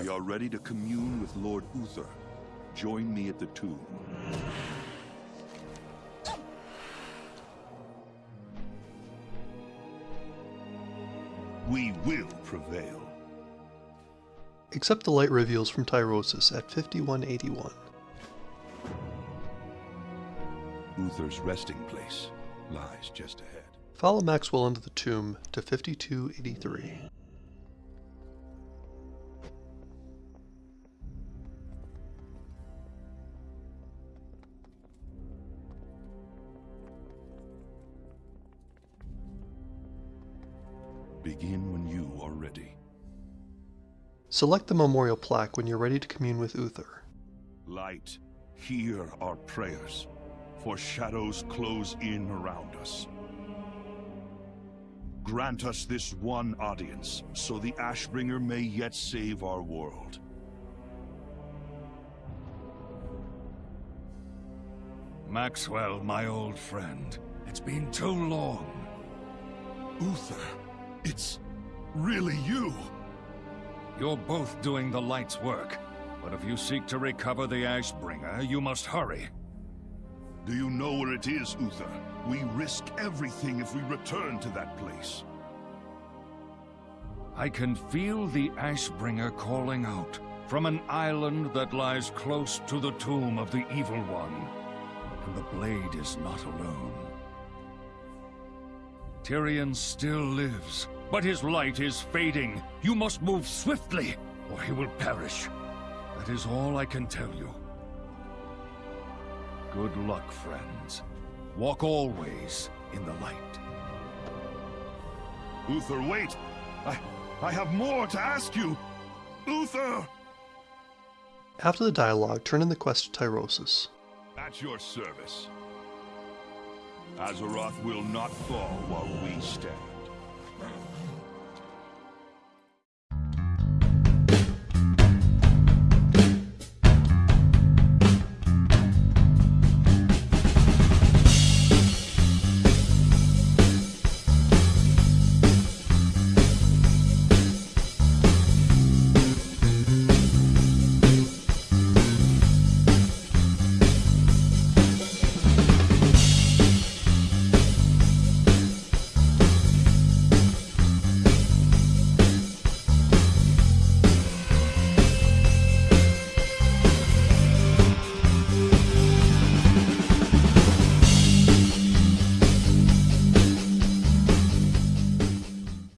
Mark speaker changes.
Speaker 1: We are ready to commune with Lord Uther. Join me at the tomb. We will prevail.
Speaker 2: Accept the light reveals from Tyrosus at 5181.
Speaker 1: Uther's resting place lies just ahead.
Speaker 2: Follow Maxwell into the tomb to 5283.
Speaker 1: Begin when you are ready.
Speaker 2: Select the memorial plaque when you're ready to commune with Uther.
Speaker 1: Light, hear our prayers, for shadows close in around us. Grant us this one audience, so the Ashbringer may yet save our world.
Speaker 3: Maxwell, my old friend. It's been too long.
Speaker 1: Uther, it's really you.
Speaker 3: You're both doing the light's work. But if you seek to recover the Ashbringer, you must hurry.
Speaker 1: Do you know where it is, Uther? We risk everything if we return to that place.
Speaker 3: I can feel the Ashbringer calling out from an island that lies close to the tomb of the Evil One. And the blade is not alone. Tirion still lives, but his light is fading. You must move swiftly, or he will perish. That is all I can tell you. Good luck, friends. Walk always in the light.
Speaker 1: Uther, wait! I, I have more to ask you! Uther!
Speaker 2: After the dialogue, turn in the quest to Tyrosus.
Speaker 1: At your service. Azeroth will not fall while we stand.